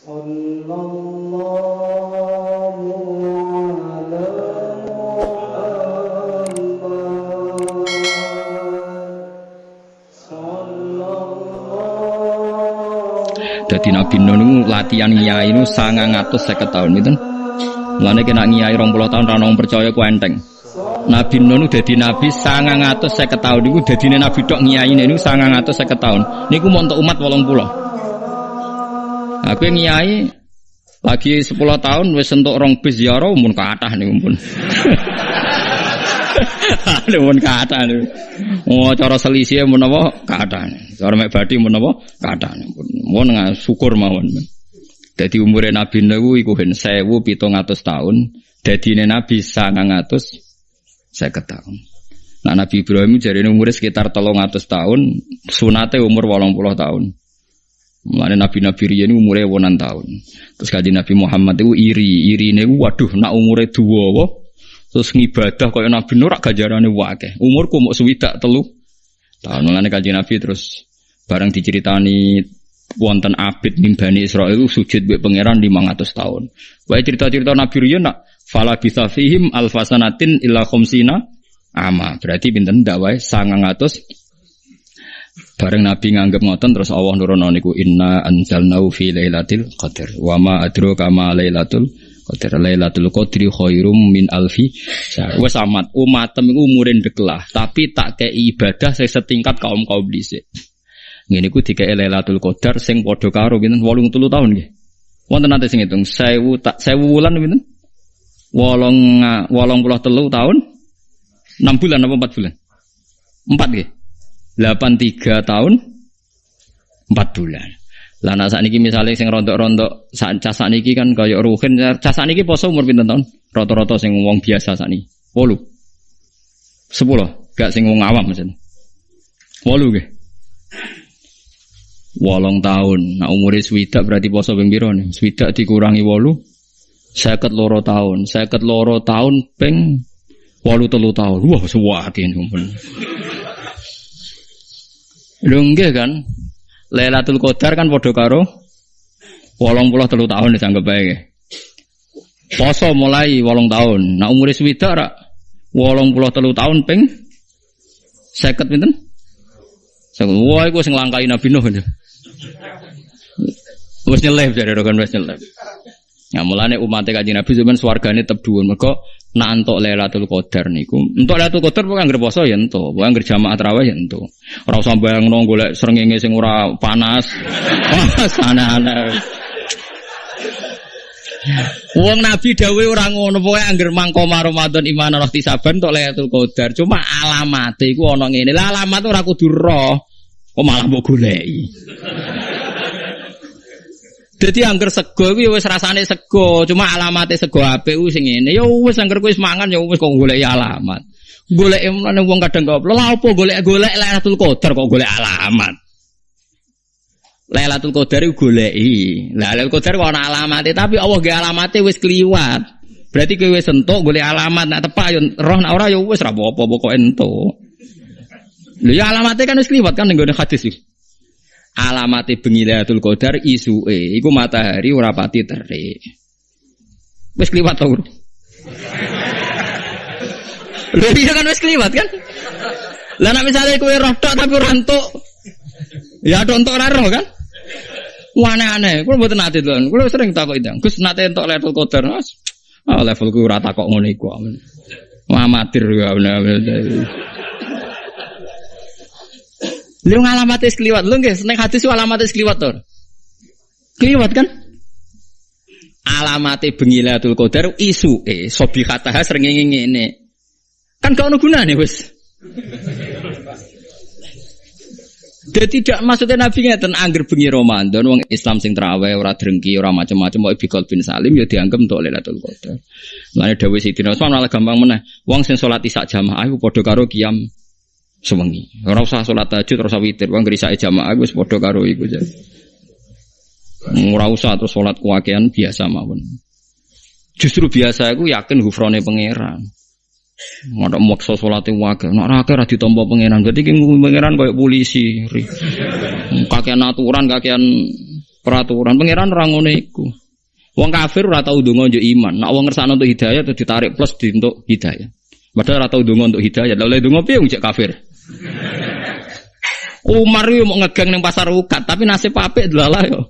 صلى الله على محمد صلى الله Dadi Nabi Nuh niku latihan ngiyai niku 950 tahun itu. Mulane kena ngiyai 20 tahun ra ono wong percaya ku enteng. Nabi Nuh niku dadi nabi 950 tahun niku dadine nabi tok ngiyaine niku 950 tahun. Niku mau untuk umat 80. Aku yang ngiyai lagi 10 tahun wis entuk rong bis ziarah mun kathah niku pun. Mun kathah niku. Oh cara selisih mun apa kathah. Cara mek badi mun apa kathah. Mun nga- syukur mawon. Jadi umure Nabi Nuh iku hen 1700 tahun, dadine Nabi 900 saya tahun. Nah Nabi Ibrahim jadi umurnya sekitar telung atus tahun, sunate umur walang puluh tahun. Mulane Nabi-Nabi riyen umurnya wonan tahun. Terus kaji Nabi Muhammad itu iri, iri ini waduh nak umurnya dua wah. Terus ngibadah kaya Nabi Nur gajarane wake. Umurku mau swidak telu tahun. Mulane kaji Nabi terus bareng diceritani wonten abid ning Bani Israel itu sujud mbek pangeran 500 tahun. Wae cerita-cerita Nabi riyen nak fala bisa fihim alfasanatin illa khamsina ama. Berarti pinten ndak wae 900 Bareng Nabi nganggep ngoten terus Allah nurono niku inna anzalnahu fi lailatul qadar. Wa ma adraka ma lailatul qadar. Lailatul qadri khairum min alfi syahr. Wes amat umatem iku umure ndeklah, tapi tak kei ibadah sing setingkat kaum-kaum dhisik. Ngene iku dikei Lailatul Qadar sing padha karo pinten 83 tahun nggih. Wonten nate sing ngitung 1000 tak 1000 wulan pinten? Wolong wolong puluh telu tahun 6 bulan apa 4 bulan? 4 nggih. 83 tahun 4 bulan. Lah nek sakniki misale sing rontok-rontok sak cas kan kaya ruhin cas sakniki poso umur pinten tahun? Rata-rata sing wong biasa sakniki. 8. 10, gak sing wong awam mesen. 8 nggih. Tahun. Nah umure swidak berarti poso ping pira nih? Swidak dikurangi wolu. Seket loro tahun. Seket loro tahun ping wolu telu tahun. Wah suwake sumpun. Lho nggih kan. Lailatul Qadar kan padha karo 83 tahun dianggap bae. Poso mulai 8 tahun. Nah umure swidak rak 83 tahun ping 50 pinten? Wah, iku sing langkai Nabi Nuh. Wes nyelip jadi rokan wes nyelip. Ya mulane umatnya kaji Nabi zaman swargane tetep dhuwur. Mergo nak entuk Lailatul Qadar niku. Entuk Lailatul Qadar pokoke anggere poso ya entuk, pokoke anggere jamaah tarawih ya entuk. Ora usah bayangno golek srengenge sing ora panas. Panas aneh-aneh. Wong Nabi dawuh ora ngono, pokoke anggere mangko Ramadan iman roh tisaban tok Lailatul Qadar. Cuma alamate iku ana ngene. Lah alamat ora kudu roh. Kok malah mbok goleki. Dadi angger sego kuwi wis rasane sego, cuma alamate sego apik ku sing ngene. Ya wis angger wis mangan ya wis kok goleki alamat. Golek emane wong kadang kok lha apa golek-golek Lailatul Qadar kok golek alamat. Lailatul Qadar iku goleki. Lah Lailatul Qadar kok ana alamate, tapi Allah ge alamate wis kliwat. Berarti kowe wis entuk golek alamat nak tepak yo roh nak ora ya wis ra apa-apa pokoke entuk. Lho ya kan wis kliwat kan gone hadis iki. Alamate bengi Lailatul Qadar isuke iku matahari ora pati terik. Wis kliwat. Bro? Lho iya kan wis kliwat kan? Lah nek misale kowe roh tok tapi ora entuk. Ya ada entuk ora roh kan? Aneh-aneh, kulo mboten nate lho. Kulo sering takok itu. Gus nate entuk Lailatul Qadar. Mas. Ah levelku ora takok ngono iku. Amatir ya bener. Lu ngalamat es kliwat, lu nggih seneng hadis alamat es kliwat to. Kliwat kan? Alamate bengi Lailatul Qadar isu eh sobi kata sering ngene. Kan gak ono gunane wis. Jadi tidak maksudnya Nabi ngeten angger bengi Ramadan wong Islam sing traweh ora drengki ora macam-macam wae bikol bin Salim ya dianggap untuk Lailatul Qadar. Mulane dawuh Sidina Utsman malah gampang meneh. Wong sing salat isak jamaah iku padha karo qiyam sewengi. Ora usah salat tahajud, ora usah witir, wong grisake jamaah wis padha karo iku jan. Ora usah terus salat kuwakian biasa mawon. Justru biasa aku yakin hufrone pangeran. Ada maksa sholat wakil, nak rakyat ora ditompo pangeran. Berarti ki pangeran kayak polisi. Kakean aturan, kakean peraturan pangeran ora ngono iku. Kafir ora tau ndonga iman. Nek wong ngersakno untuk hidayah terus ditarik plus di untuk hidayah. Padahal ora tau ndonga untuk hidayah. Lah oleh ndonga piye wong kafir? Umar yo mau ngegang ning pasar ukat, tapi nasib apik delalah yo.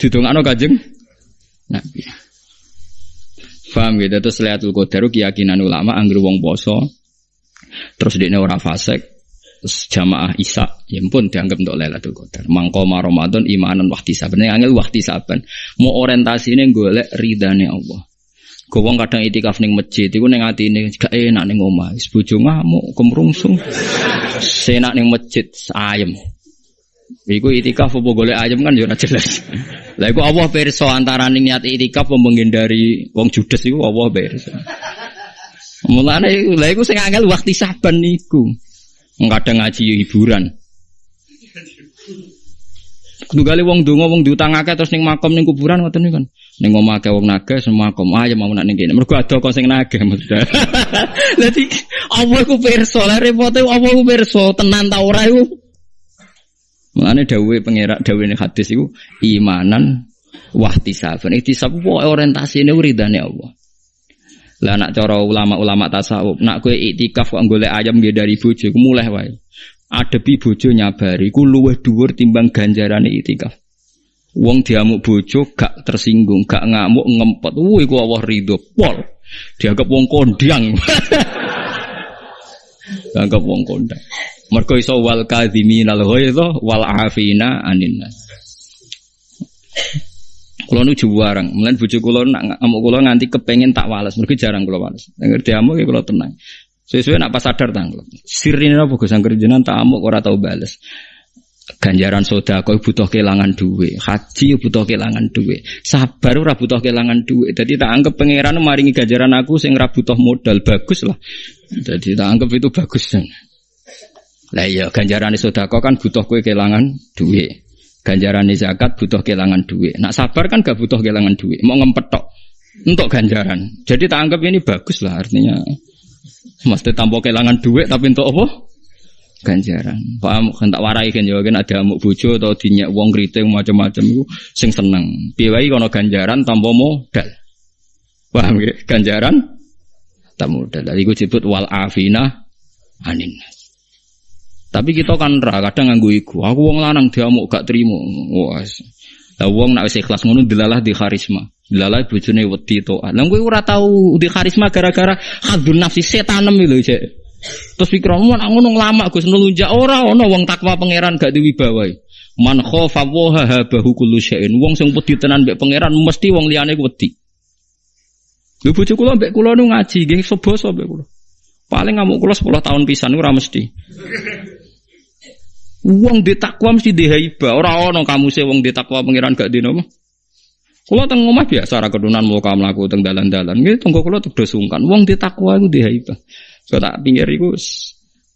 Didongakno Kanjeng Nabi. Faham gitu terus Lailatul Qadar keyakinan ulama anggere wong poso terus dia ora terus jamaah Isa ya pun dianggap untuk Qadar. Mangko Ramadan imanan waktu saben angel waktu saben. Mau ini golek ridane Allah. Gue wong kadang itikaf ning masjid, iku ning atine gak enak ning omah. Wis bojo ngamuk, kemrungsung. Senak ning masjid ayem. Iku itikaf apa golek ayem kan ya ora jelas. Lah iku Allah pirsa antara niat itikaf apa menghindari wong judes iku Allah pirsa. Mulane lha iku sing angel waktu saban niku. Kadang ngaji hiburan. Kali wong donga wong diutangake terus ning makom ning kuburan ngoten niku kan. Ning omah akeh wong nagih semua makom. Ah ya mau nak ning kene. Mergo ada kok sing nagih maksudnya. Dadi Allah ku pirsa, lah repote Allah ku pirsa tenan ta ora iku. Mulane dawuhe pangerak dawuhe hadis iku imanan wahtisaban. Ihtisab ku orientasine ridane Allah. Lah nak cara ulama-ulama tasawuf, nak kowe iktikaf kok golek ayam nggih dari bojo, mulai wae. Adepi bojo nyabari ku luwih dhuwur timbang ganjarane iktikaf. Wong diamuk bojo gak tersinggung, gak ngamuk ngempet. Wuh iku Allah ridho pol. Dianggap wong kondang. Dianggap wong kondang. Mergo iso wal kadhiminal ghaidha wal afina anin nas. Kulo nu juwarang, mulai bojo kulo nak ngamuk kulo nganti kepengen tak wales, mergo jarang kulo wales. Ngerti amuk ya kulo tenang. Sesuai nak pas sadar tanggal. Sirine apa Gus angger jenengan tak amuk ora tau bales. Ganjaran soda kau butuh kehilangan duit, haji butuh kehilangan duit, sabar ora butuh kehilangan duit. Jadi tak anggap pangeran maringi ganjaran aku sing ora butuh modal bagus lah. Jadi tak anggap itu bagus. Lah iya ganjaran soda kau kan butuh kue kehilangan duit. Ganjaran zakat butuh kehilangan duit. Nak sabar kan gak butuh kehilangan duit. Mau ngempet tok untuk ganjaran. Jadi tak anggap ini bagus lah artinya. Mesti tanpa kehilangan duit tapi untuk apa? Ganjaran. Paham kan tak warai kan ya kan ada amuk bojo atau dinyak wong kriting macam-macam itu sing seneng. Piye wae kono ganjaran tanpa modal. Paham ya? Ganjaran tak modal. Jadi gue disebut wal afina anin. Tapi kita kan ra kadang nganggo iku. Aku wong lanang diamuk gak trimo. Wah. Lah wong nak wis ikhlas ngono dilalah di karisma. Dilalah bojone wedi to. Lah kowe ora tau di karisma gara-gara hadun nafsi setanem lho, Cek. Terus pikiranmu nak ngono lama Gus nelunjak ora ana wong takwa pangeran gak diwibawai. Man khofa wa habahu kullu syai'in. Wong sing wedi tenan mbek pangeran mesti wong liyane wedi. Lho bojo kula mbek kula nu ngaji nggih sebasa mbek kula. Paling ngamuk kula 10 tahun pisan ora mesti. Wong di takwa mesti dihaiba. Ora ana kamu se wong di takwa pangeran gak dino Kula teng omah biasa ra kedunan muka mlaku teng dalan-dalan. Nggih tenggo kula tuh sungkan. Wong di takwa iku dihaiba. So tak pinggir iku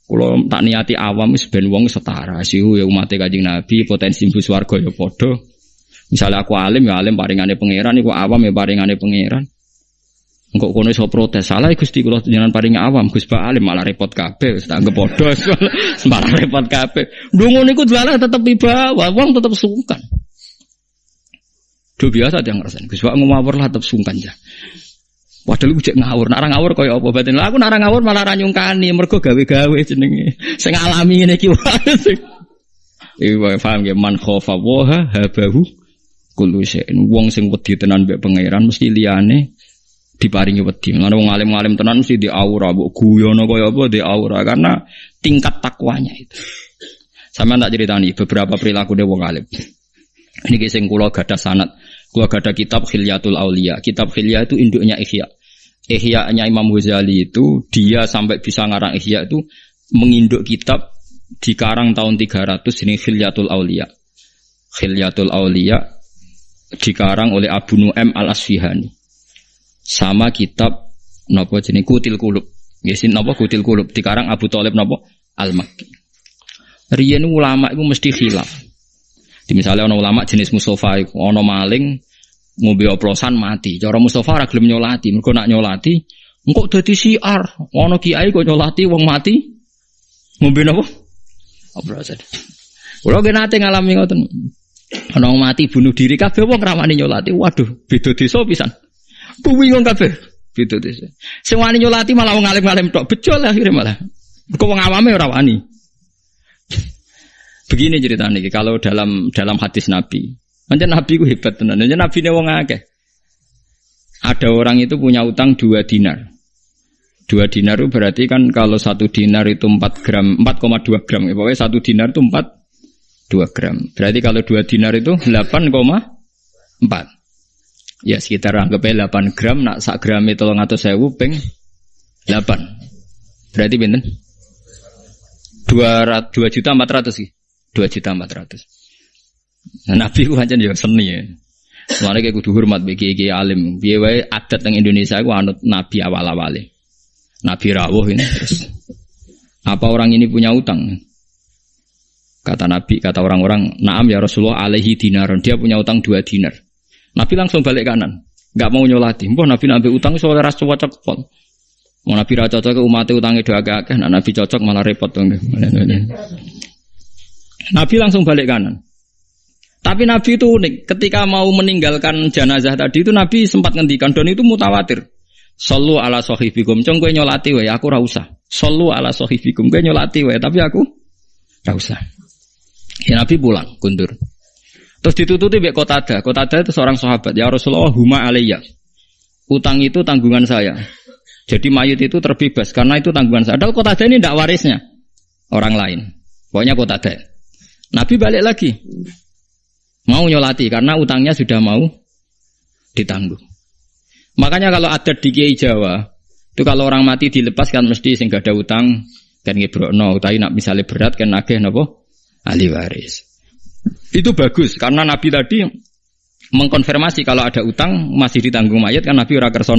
kula tak niati awam wis ben wong setara. Siu ya umat Kanjeng Nabi potensi mbus warga ya padha. Misalnya aku alim ya alim paringane pangeran iku awam ya paringane pangeran. Engkau kono iso protes salah Gusti kula jenengan paring awam Gus Pak Alim malah repot kabeh wis tak anggap padha malah repot kabeh. Ndonga niku dalah tetep iba wong tetep sungkan. Do biasa dia ngerasain Gus Pak ngawur lah tetep sungkan ya. Padahal aku cek ngawur, narang ngawur kaya apa batin. Lah aku narang ngawur malah ra nyungkani mergo gawe-gawe jenenge. Sing alami ngene iki wae. Iku paham ya man khofa wa habahu kullu syai'in. Wong sing wedi tenan mbek pangeran mesti liyane diparingi wedi. Ngono wong alim-alim tenan mesti di aura, mbok guyono kaya apa di aura karena tingkat takwanya itu. Sama tak ceritani beberapa perilaku dia wong alim. Ini sing kula gadah sanat. Kula gadah kitab Khilyatul Aulia. Kitab Khilya itu induknya Ihya. Ihya-nya Imam Ghazali itu dia sampai bisa ngarang Ihya itu menginduk kitab di karang tahun 300 ini Khilyatul Aulia. Khilyatul Aulia dikarang oleh Abu Nu'aim Al-Asfihani sama kitab nopo jenis kutil kulub. Yesin nopo kutil kulub dikarang Abu Talib nopo Al Makki. Riyen ulama itu mesti khilaf. Di misalnya ono ulama jenis Mustafa ono maling ngombe oplosan mati. Cara Mustafa ora gelem nyolati, mergo nak nyolati engko dadi siar. Ono kiai kok nyolati wong mati ngombe napa? Oplosan. Kulo ge nate ngalami ngoten. Wong mati bunuh diri kabeh wong ramani nyolati. Waduh, beda desa pisan. Kuwi wong kabeh beda desa. Sing wani nyolati malah wong alim-alim tok bejol akhirnya malah. Kok wong awame ora wani. Begini ceritanya kalau dalam dalam hadis Nabi. Macam Nabi ku hebat tenan. Macam Nabi ne wong akeh. Ada orang itu punya utang dua dinar. Dua dinar itu berarti kan kalau satu dinar itu 4 gram, 4,2 gram. Ya, pokoknya satu dinar itu 4, 2 gram. Berarti kalau dua dinar itu 8,4. Ya sekitar anggapnya 8 gram, nak sak gram itu atau sewu peng 8. Berarti benten? 2, 2 juta 400 sih. 2 juta 400. Nah, Nabi ku hanya ya seni ya. Mulane kayak kudu hormat bagi kiai alim. Biar wae adat yang Indonesia ku anut nabi awal-awale. Nabi rawuh ini terus. Apa orang ini punya utang? Kata Nabi, kata orang-orang, Naam ya Rasulullah alaihi dinaron. Dia punya utang dua dinar. Nabi langsung balik kanan. Gak mau nyolati. Mbah Nabi nabi utang soalnya ras cocok pol. Mau Nabi ra cocok umatnya utangnya dua agak nah Nabi cocok malah repot dong. Nabi langsung balik kanan. Tapi Nabi itu unik. Ketika mau meninggalkan jenazah tadi itu Nabi sempat ngendikan dan itu mutawatir. Sallu ala sohibikum. Cong gue nyolati wae, aku rausa. Sallu ala sohibikum. Gue nyolati wae, tapi aku rausa. Ya Nabi pulang, kundur. Terus ditututi kota Kotada. Kotada itu seorang sahabat. Ya Rasulullah, huma alaiya. Utang itu tanggungan saya. Jadi mayit itu terbebas karena itu tanggungan saya. Padahal Kotada ini tidak warisnya orang lain. Pokoknya Kotada. Nabi balik lagi. Mau nyolati karena utangnya sudah mau ditanggung. Makanya kalau ada di Kiai Jawa, itu kalau orang mati dilepas kan mesti sehingga ada utang kan ngebrokno, tapi nak misalnya berat kan nagih nopo ahli waris. Itu bagus karena Nabi tadi mengkonfirmasi kalau ada utang masih ditanggung mayat kan Nabi ora kersa